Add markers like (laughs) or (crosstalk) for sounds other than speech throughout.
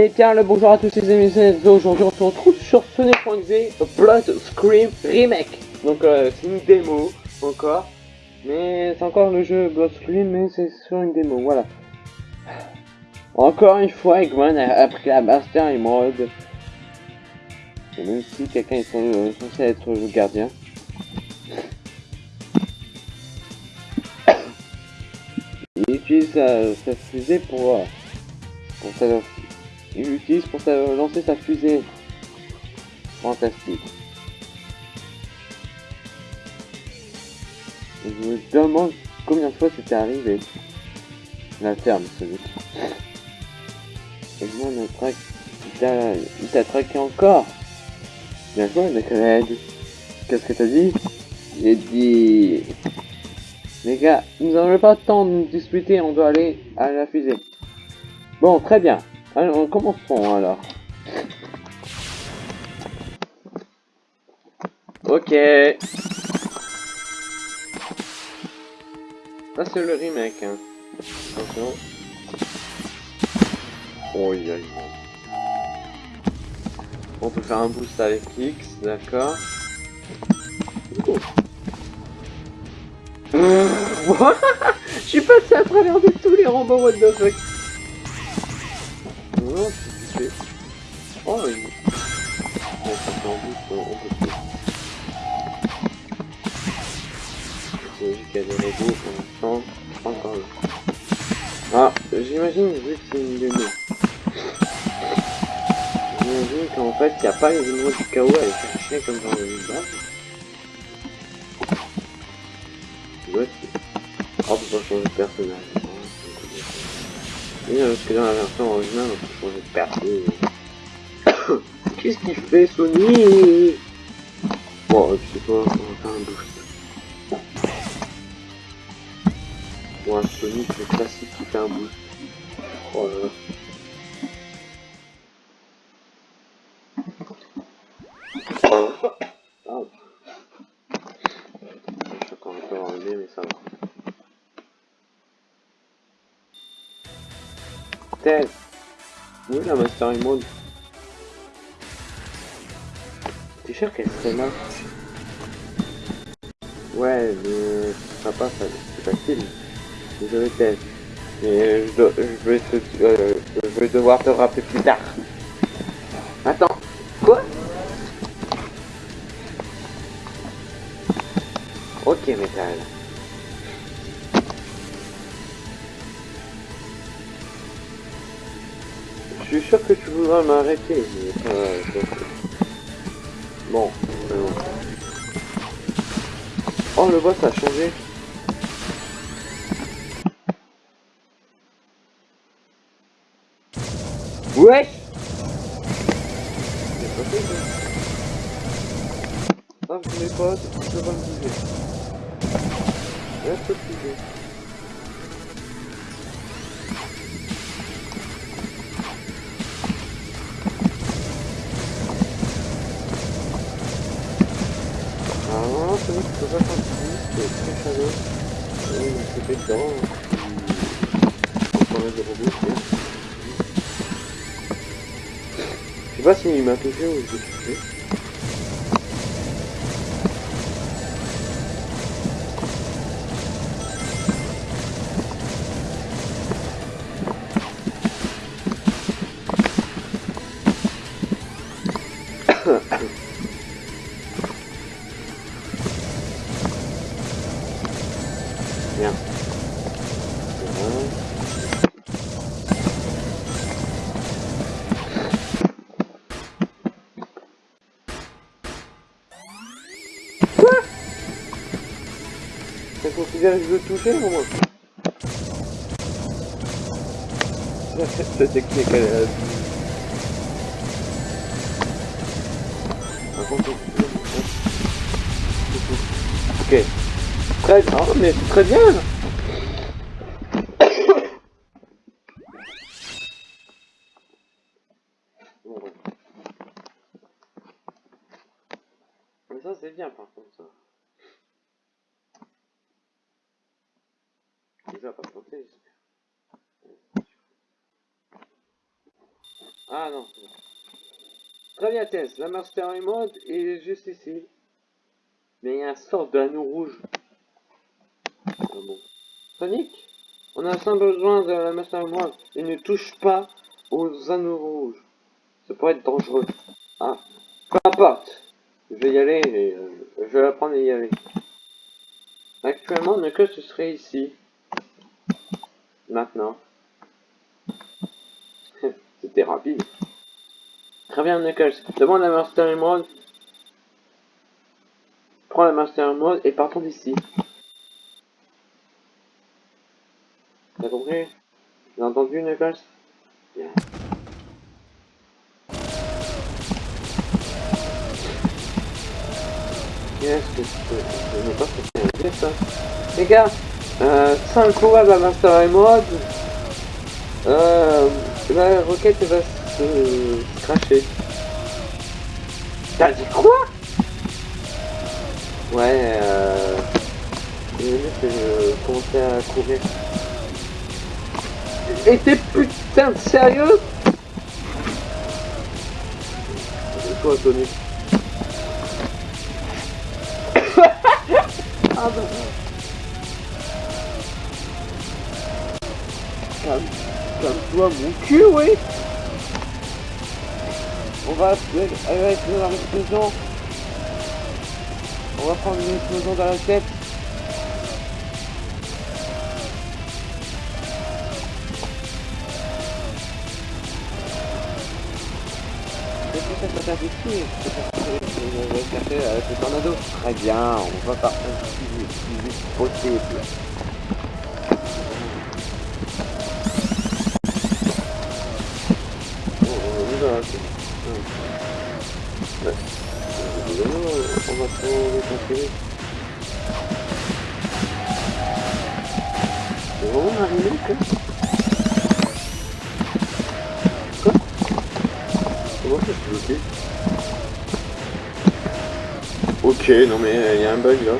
Et bien le bonjour à tous les amis, aujourd'hui on se retrouve sur Sonic.exe Blood Scream Remake. Donc euh, c'est une démo encore, mais c'est encore le jeu Blood Scream, mais c'est sur une démo, voilà. Encore une fois, Eggman a, pris la Master Emerald. Et même si quelqu'un est censé être le gardien. (coughs) Il utilise sa, fusée pour, euh, pour sa, il l'utilise pour lancer sa fusée. Fantastique. Je me demande combien de fois c'était arrivé. La ferme, celui. Et moi, le track, il t'a traqué encore. Bien joué, mec, Qu'est-ce que t'as dit? J'ai dit... Les gars, nous n'avons pas le temps de nous disputer, on doit aller à la fusée. Bon, très bien. Alors, commençons alors. Ok. Ça c'est le remake. Hein. Attention. Oh, y On peut faire un boost avec X, d'accord. (laughs) (laughs) Je suis passé à travers de tous les robots what the fuck. C'est. Oh, ça fait boost, on des robots pour l'instant. Encore. Ah, j'imagine, c'est une. J'imagine qu'en fait, il n'y a pas les émeraudes du chaos à aller chercher comme dans le base. Oh, on peut changer de personnage. Parce que dans la version originale, (coughs) Qu'est-ce qu'il fait, Sony? Bon, je sais pas, on va faire un boost. Bon, un Sonic, le classique qui fait un boost. Oh là là. Ah. Je. Ted Oui, la Master Mode. T'es sûr qu'elle serait là Ouais, mais ça passe, c'est facile. Désolé Ted. Mais je, dois, je, vais te, euh, je vais devoir te rappeler plus tard. Attends, quoi Ok, métal. Sûr que tu voudras m'arrêter, mais euh, Bon, bon. Oh, le boss a changé. Ouais Ah, pas, je pas me bouger. Je pas continuer, c'est très chaleur. Oui, c'est fait dedans. Encore des robots, c'est... Je sais pas s'il m'a touché ou j'ai touché. Bien. Je veux toucher ou moi. (laughs) Cette technique elle est... Ok. Très oh, mais très bien Mais ça c'est bien par contre ça. Déjà pas planté, Ah non. Tess. La Master Emerald est juste ici. Mais il y a un sort d'anneau rouge. Ah bon. Sonic On a simple besoin de la Master Emerald. Et ne touche pas aux anneaux rouges. Ça pourrait être dangereux. Ah. Peu importe. Je vais y aller et euh, je vais apprendre à y aller. Actuellement, Knuckles ce serait ici. Maintenant. (laughs) C'était rapide. Très bien, Knuckles. Demande la Master Emerald. Prends la Master Emerald et partons d'ici. T'as compris? T'as entendu, Knuckles Bien. Qu'est-ce que c'est Je ne sais pas ce que c'est ça. Les gars, euh, sans le de la Master Emerald, euh, la roquette va se cracher. T'as dit quoi? Ouais, euh... Je je commençais à courir. Et t'es putain de sérieux? C'est quoi, Tony? (laughs) Ah bah... calme-toi mon cul, oui On va avec l'explosion. On va prendre une explosion dans la tête. Très bien, on va partir le plus vite possible. Conquérir. C'est vraiment arrivé, quoi Quoi Comment ça se bloqué Ok, non mais il y a un bug là.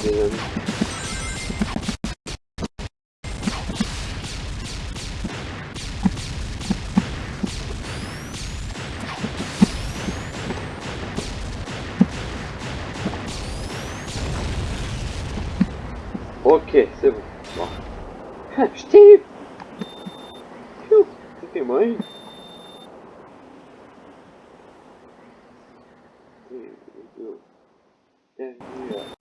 Tombé où il y a des anneaux. Ok, c'est bon. Bon. Ah, je t'ai eu Pfiou, C'était moi une. Bienvenue à-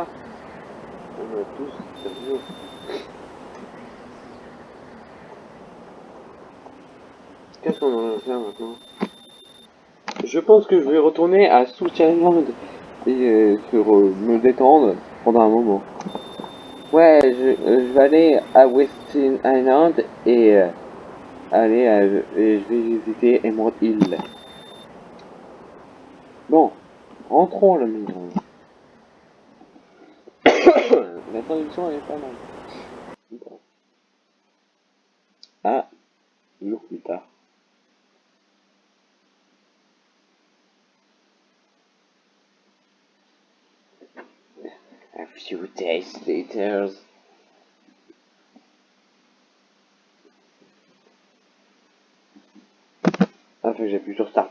On a tous perdu. Qu'est-ce qu'on va faire maintenant? Je pense que je vais retourner à South Island et euh, sur, euh, me détendre pendant un moment. Ouais, je, euh, vais aller à Westin Island et aller à, je vais visiter Emerald Hill. Bon, rentrons à la maison. la Ah, jours plus tard. few days later. Ah, que j'appuie sur start.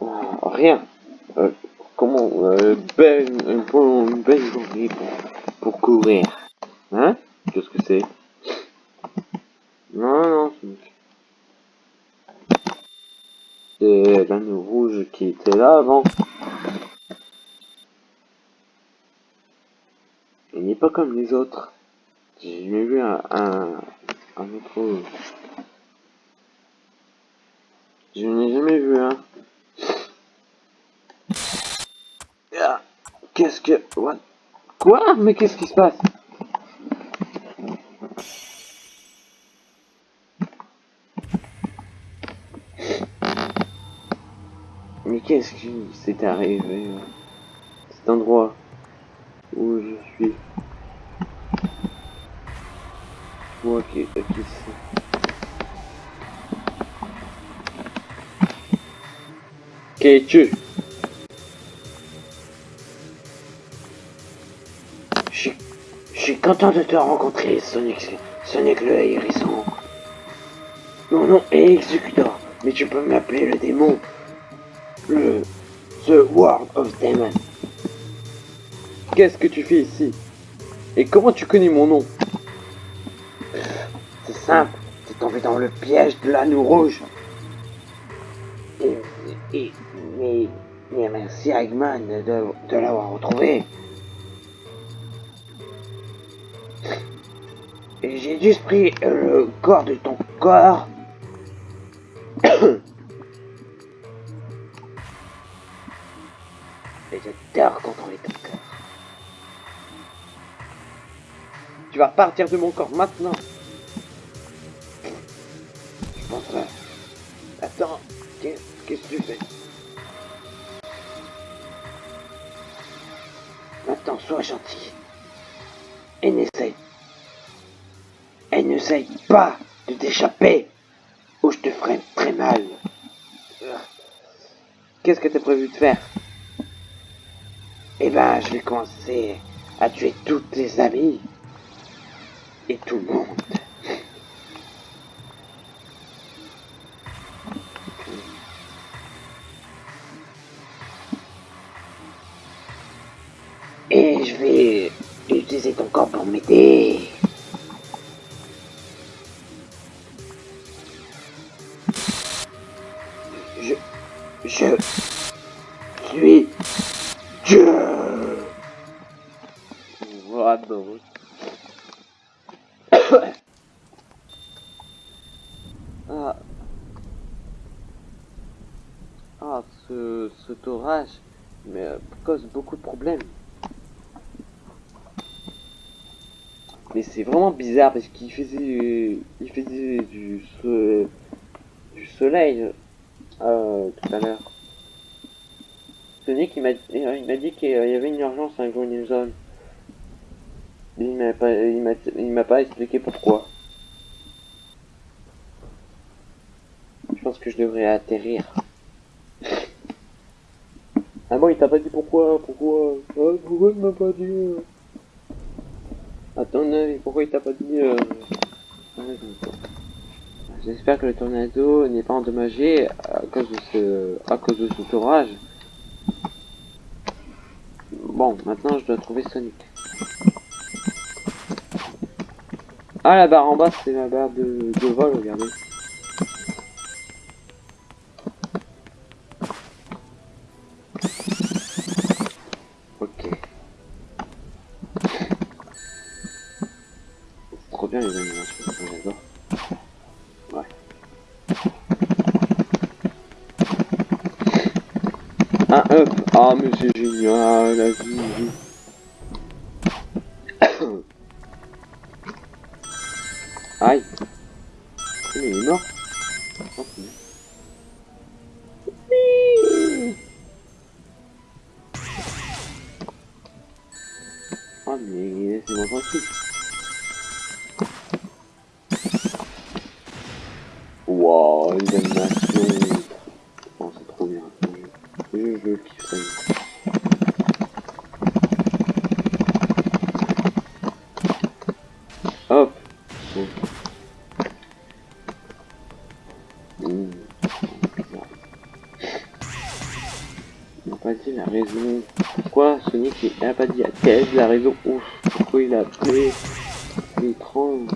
Ah, rien. Euh, comment euh, belle, une, belle journée pour, courir. Hein? Qu'est-ce que c'est? Non, non, c'est l'anneau rouge qui était là avant. Il n'est pas comme les autres. J'ai vu un, un, autre... Je n'ai jamais vu un. Ah, qu'est-ce que... Quoi? Mais qu'est-ce qui se passe? Mais qu'est-ce qui s'est arrivé à cet endroit où je suis. Ok, ok, Qui es-tu content de te rencontrer, Sonic, Sonic le hérisson. Mon nom est Executor, mais tu peux m'appeler le démon. Le... The World of Demon. Qu'est-ce que tu fais ici? Et comment tu connais mon nom? C'est simple, t'es tombé dans le piège de l'anneau rouge. Et, merci Eggman de, de l'avoir retrouvé. J'ai juste pris le corps de ton corps. (coughs) Et j'adore contrôler ton corps. Tu vas partir de mon corps maintenant. Faire Eh ben, je vais commencer à tuer tous tes amis et tout le monde. Et je vais utiliser ton corps pour m'aider. Parce qu'il faisait, il faisait du, du soleil euh, tout à l'heure. Sonic il m'a il m'a dit qu'il y avait une urgence à Green Zone. Il m'a pas il m'a pas expliqué pourquoi. Je pense que je devrais atterrir. Ah bon, il t'a pas dit pourquoi Pourquoi ah, Pourquoi il m'a pas dit Attends, pourquoi il t'a pas dit euh... J'espère que le tornado n'est pas endommagé à cause de ce, à cause de cet orage. Bon, maintenant je dois trouver Sonic. Ah, la barre en bas, c'est la barre de vol, regardez. Up Ah mais c'est génial la vie Pourquoi Sonic n'a pas dit à Tails la raison Ouf, pourquoi il a appelé l'étrange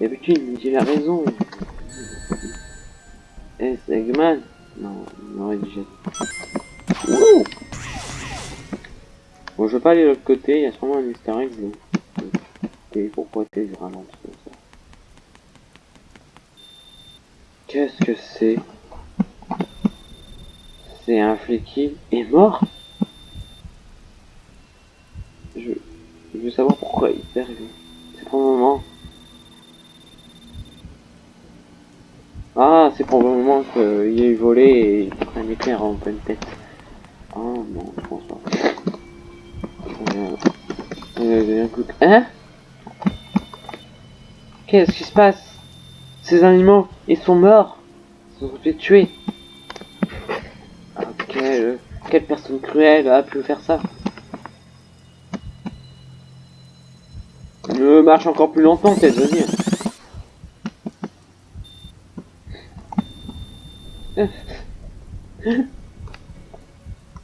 D'habitude il dit la raison. Eh, c'est Eggman Non, il m'aurait dit j'ai. Wouh Bon, je veux pas aller de l'autre côté, il y a sûrement un easter egg. donc, Et pourquoi t'es ralenti comme ça? Qu'est-ce que c'est? C'est un flic qui est mort je... je veux savoir pourquoi il est arrivé. C'est pour le moment. Ah, c'est pour le moment qu'il eu volé et il prend un éclair en pleine tête. Oh non, je pense pas. Euh, coup de- Hein? Qu'est-ce qui se passe? Ces animaux, ils sont morts. Ils sont fait tuer. Ah, quelle, quelle personne cruelle a pu faire ça Ne marche encore plus longtemps, peut-être, vas-y.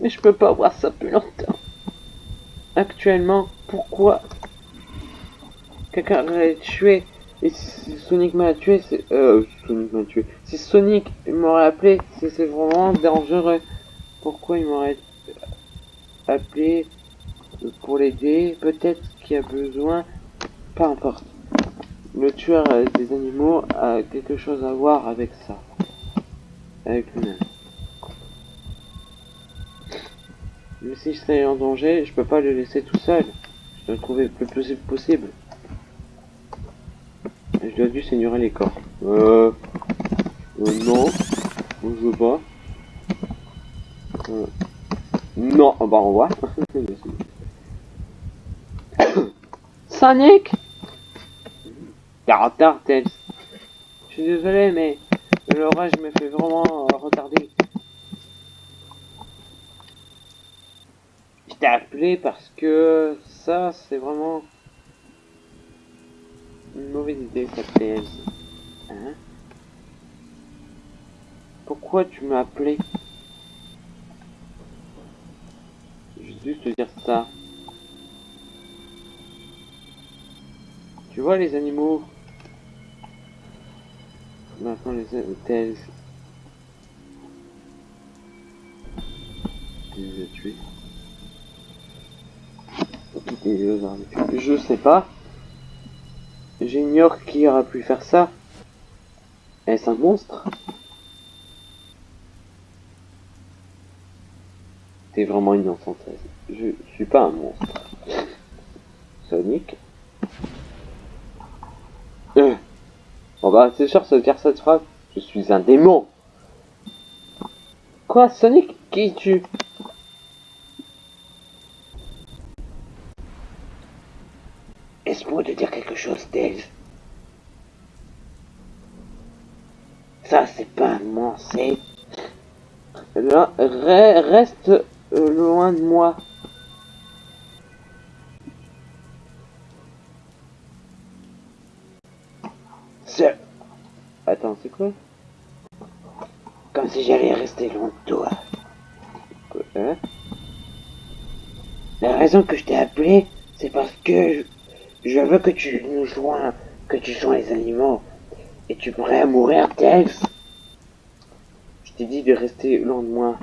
Mais je peux pas voir ça plus longtemps. Actuellement, pourquoi quelqu'un l'a tué et si Sonic m'a tué, c'est... Euh, Sonic m'a tué. Si Sonic m'aurait appelé, c'est c'est vraiment dangereux. Pourquoi il m'aurait appelé pour l'aider? Peut-être qu'il a besoin... Peu importe. Le tueur euh, des animaux a quelque chose à voir avec ça. Avec lui-même. Mais si je suis en danger, je peux pas le laisser tout seul. Je dois le trouver le plus possible possible. Je dois dû saigner les corps. Euh... euh non. Je veux pas. Euh... Non, ah bah au revoir. (laughs) Sonic? T'es en retard, Tails. Je suis désolé, mais l'orage me fait vraiment euh, retarder. Je t'ai appelé parce que ça, c'est vraiment une mauvaise idée, ça, Tails. Hein? Pourquoi tu m'as appelé? Vais juste te dire ça. Tu vois les animaux? Les. Tu les tués. Tués Je sais pas. J'ignore qui aura pu faire ça. Est-ce un monstre? T'es vraiment innocent. Je suis pas un monstre. (laughs) Sonic euh. Bon bah c'est sûr, veut dire cette phrase. Je suis un démon. Quoi, Sonic Qui tu Laisse-moi te dire quelque chose, Tails. Ça, c'est pas un re- reste euh, loin de moi. Attends, c'est quoi Comme si j'allais rester loin de toi. Quoi, hein La raison que je t'ai appelé, c'est parce que je, veux que tu nous joins, que tu joins les animaux. Et tu pourrais mourir, Tails. Je t'ai dit de rester loin de moi.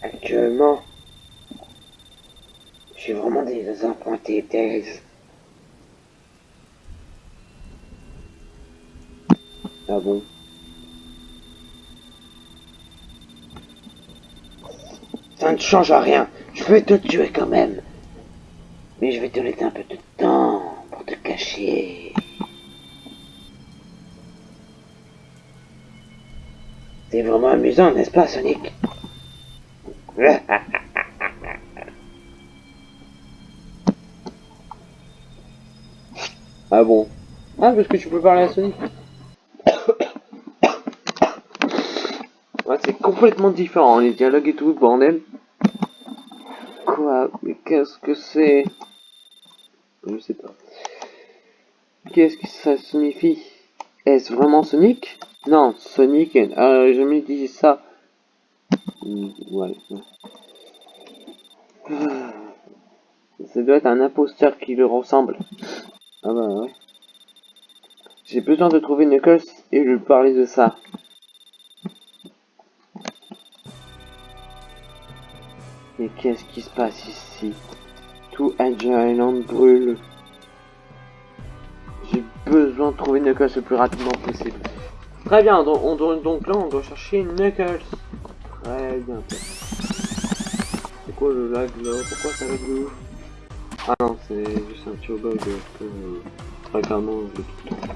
Actuellement, je suis vraiment désappointé, Tails. Ah bon Ça ne change rien. Je vais te tuer quand même. Mais je vais te laisser un peu de temps pour te cacher. C'est vraiment amusant, n'est-ce pas, Sonic? (laughs) Ah bon? Ah, parce que tu peux parler à Sonic Ouais, complètement différent, les dialogues et tout, bordel. Quoi Mais qu'est-ce que c'est? Je sais pas. Qu'est-ce que ça signifie? Est-ce vraiment Sonic? Non, Sonic, euh, je me dis ça. Hmm. (sighs) Ça doit être un imposteur qui le ressemble. Ah bah. J'ai besoin de trouver Knuckles et lui parler de ça. Mais qu'est-ce qui se passe ici? Tout Angel Island brûle. J'ai besoin de trouver Knuckles le plus rapidement possible. Très bien, donc, on doit, donc là on doit chercher Knuckles. Très bien. C'est quoi le lag là? Pourquoi ça lag de Ah non, c'est juste un petit bug. Très clairement, je tout.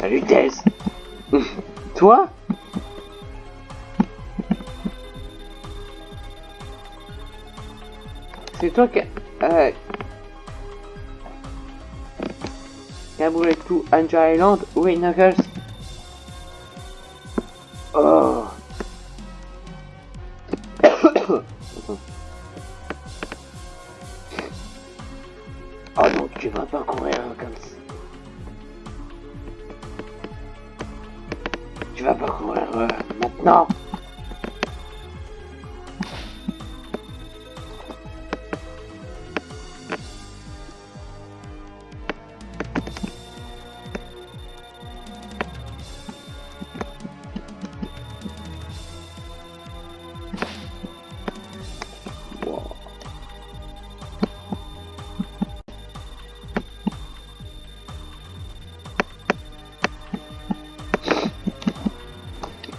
Salut Thèse (laughs) Toi? C'est toi qui... Euh, Caboulé tout. Angel Island Oui Knuckles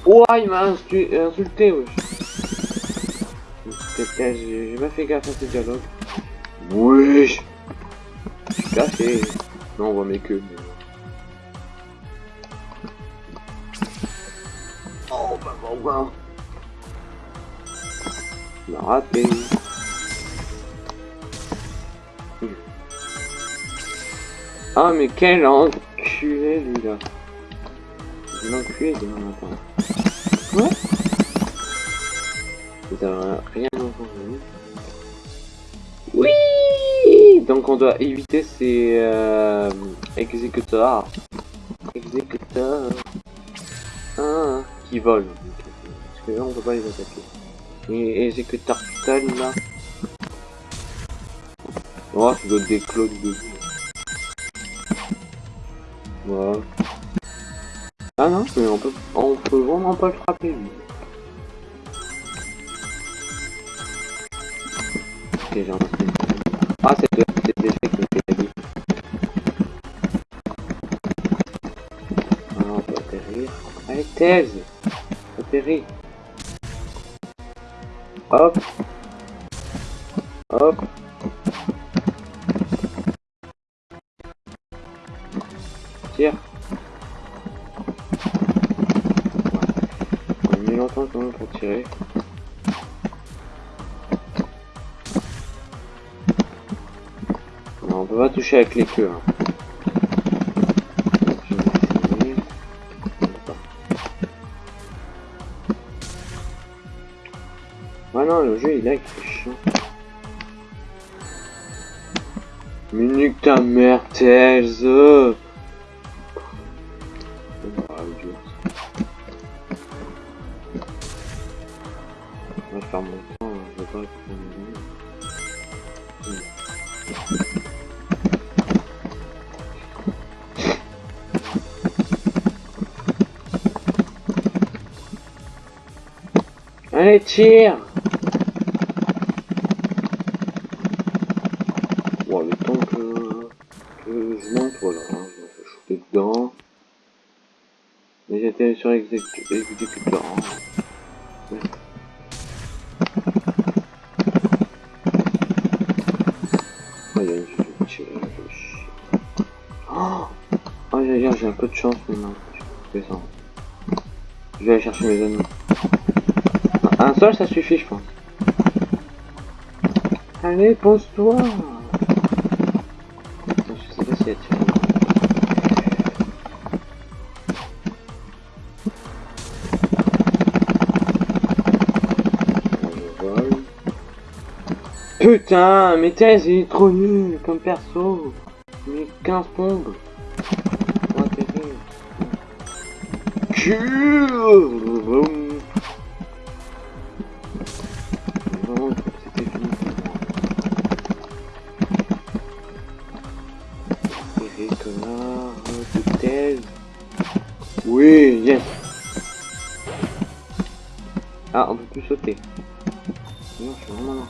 Ouah, il m'a insulté, wesh. J'ai pas fait gaffe à ce dialogue. Wesh. Je. Non, on voit mes queues. Mais... Oh, bah, bah, bah. Il raté. Ah, mais quel enculé, lui, là. L'enculé demain matin. Rien entendu. Oui Donc on doit éviter ces euh, exécuteurs. Exécuteurs. Ah, qui volent. Parce que là on peut pas les attaquer. Et exécuteurs stun là. Oh, ça doit des clones de. Voilà. Ah non, mais on peut, on peut vraiment pas le frapper lui. Un Ah, c'est le c'est l'échec qui me fait la vie. Ah, on peut atterrir. Allez, thèse Atterris Hop Hop pour tirer. Non, on peut pas toucher avec les queues. Hein. Ah non, le jeu il est chiant. Minute ta mère, Thèse Allez, tire Bon, le temps que, je monte, voilà, hein, je me fais shooter dedans. Mais j'étais sur exécuteur. Hein. Il y a une tirer, Oh, j'ai un peu de chance maintenant. Je vais aller chercher mes ennemis. Un seul, ça suffit, je pense. Allez, pose-toi Je sais pas tiré. Je vole. Putain, mais Thèse, il est trop nul comme perso. Mais 15 bombes. Ouais, Oui, yes. Ah, on peut plus sauter. Non, je suis vraiment là.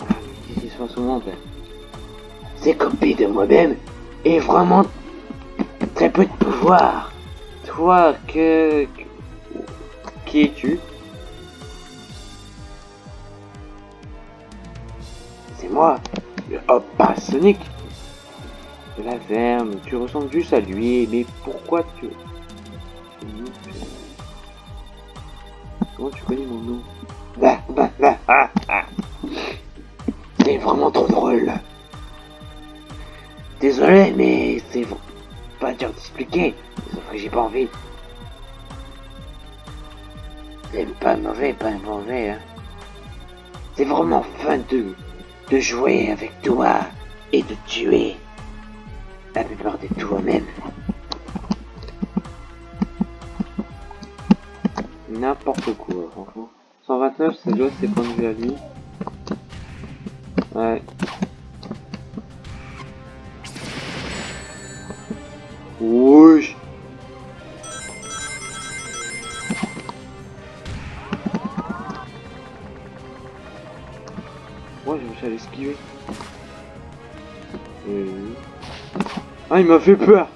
Ah, qu'est-ce qui se passe au monde, copié de moi-même et vraiment très peu de pouvoir. Toi, que... Qui es-tu? C'est moi, Hop pas Sonic. De la verme, tu ressembles juste à lui, mais pourquoi tu... Comment tu connais mon nom? Bah, bah, bah, ah, ah. C'est vraiment trop drôle. Désolé, mais c'est pas dur d'expliquer. Sauf que j'ai pas envie. C'est pas mauvais, pas mauvais, hein. C'est vraiment fun de, de jouer avec toi et de tuer la plupart de toi-même. N'importe quoi, franchement. 129, c'est doit ses points de vue à lui. Ouais. Ah, il m'a fait peur.